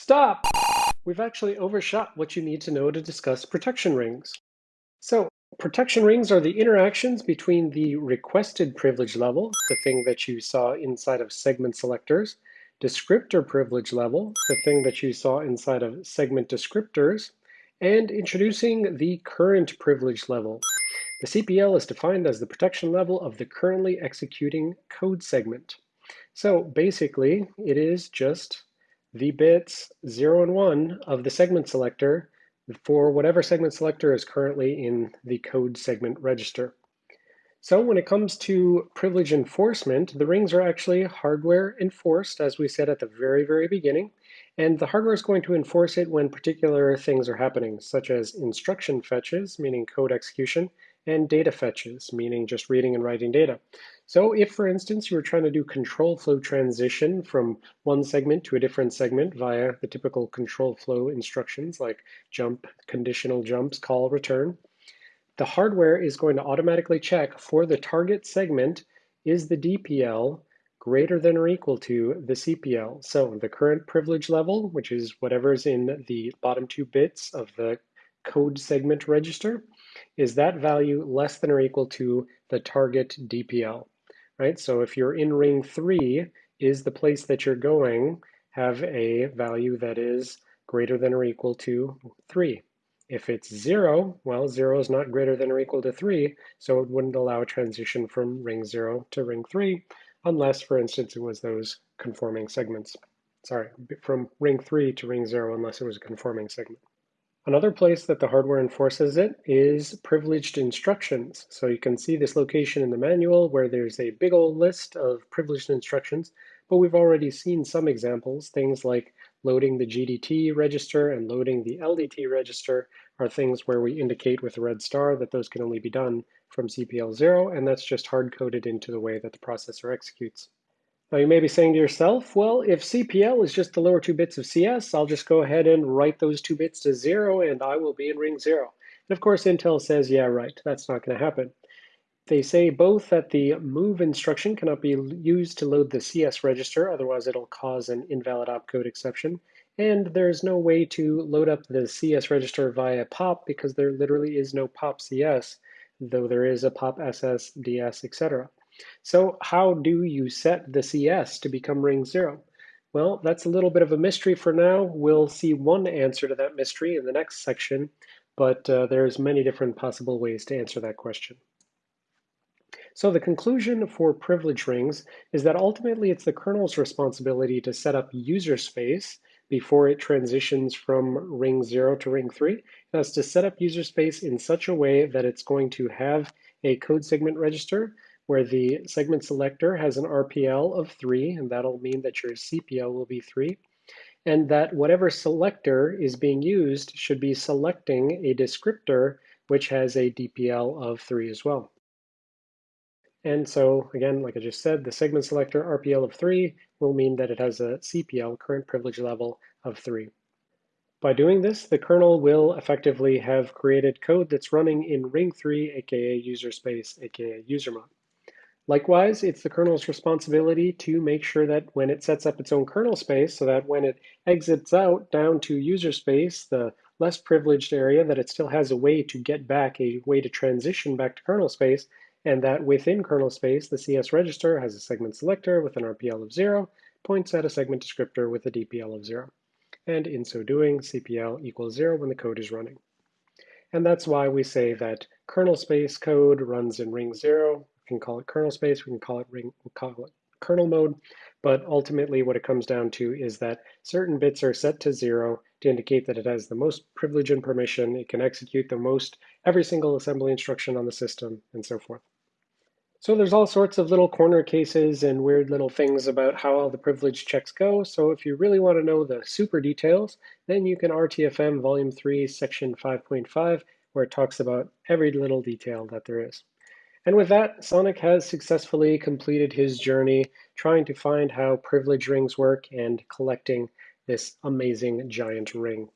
Stop! We've actually overshot what you need to know to discuss protection rings. So protection rings are the interactions between the requested privilege level, the thing that you saw inside of segment selectors, descriptor privilege level, the thing that you saw inside of segment descriptors, and introducing the current privilege level. The CPL is defined as the protection level of the currently executing code segment. So basically, it is just the bits 0 and 1 of the segment selector for whatever segment selector is currently in the code segment register. So when it comes to privilege enforcement, the rings are actually hardware enforced, as we said at the very, very beginning. And the hardware is going to enforce it when particular things are happening, such as instruction fetches, meaning code execution, and data fetches, meaning just reading and writing data. So if, for instance, you were trying to do control flow transition from one segment to a different segment via the typical control flow instructions like jump, conditional jumps, call, return, the hardware is going to automatically check for the target segment, is the DPL greater than or equal to the CPL? So the current privilege level, which is whatever's in the bottom two bits of the code segment register, is that value less than or equal to the target DPL? right? So if you're in ring three, is the place that you're going have a value that is greater than or equal to three? If it's zero, well, zero is not greater than or equal to three, so it wouldn't allow a transition from ring zero to ring three, unless, for instance, it was those conforming segments. Sorry, from ring three to ring zero, unless it was a conforming segment. Another place that the hardware enforces it is privileged instructions. So you can see this location in the manual where there's a big old list of privileged instructions, but we've already seen some examples. Things like loading the GDT register and loading the LDT register are things where we indicate with a red star that those can only be done from CPL 0, and that's just hard-coded into the way that the processor executes. Now you may be saying to yourself, well, if CPL is just the lower two bits of CS, I'll just go ahead and write those two bits to zero and I will be in ring zero. And of course, Intel says, yeah, right, that's not gonna happen. They say both that the move instruction cannot be used to load the CS register, otherwise it'll cause an invalid opcode exception. And there's no way to load up the CS register via POP because there literally is no POP CS, though there is a POP SS, DS, etc. So how do you set the CS to become ring zero? Well, that's a little bit of a mystery for now. We'll see one answer to that mystery in the next section, but uh, there's many different possible ways to answer that question. So the conclusion for privilege rings is that ultimately it's the kernel's responsibility to set up user space before it transitions from ring zero to ring three. It has to set up user space in such a way that it's going to have a code segment register where the segment selector has an RPL of three, and that'll mean that your CPL will be three, and that whatever selector is being used should be selecting a descriptor which has a DPL of three as well. And so again, like I just said, the segment selector RPL of three will mean that it has a CPL, current privilege level, of three. By doing this, the kernel will effectively have created code that's running in ring three, aka user space, aka user mode. Likewise, it's the kernel's responsibility to make sure that when it sets up its own kernel space, so that when it exits out down to user space, the less privileged area, that it still has a way to get back, a way to transition back to kernel space, and that within kernel space, the CS register has a segment selector with an RPL of zero, points at a segment descriptor with a DPL of zero. And in so doing, CPL equals zero when the code is running. And that's why we say that kernel space code runs in ring zero, can call it kernel space, we can call it ring, we'll call it kernel mode, but ultimately what it comes down to is that certain bits are set to zero to indicate that it has the most privilege and permission, it can execute the most every single assembly instruction on the system, and so forth. So there's all sorts of little corner cases and weird little things about how all the privilege checks go. So if you really want to know the super details, then you can RTFM Volume 3, Section 5.5, where it talks about every little detail that there is. And with that, Sonic has successfully completed his journey trying to find how privilege rings work and collecting this amazing giant ring.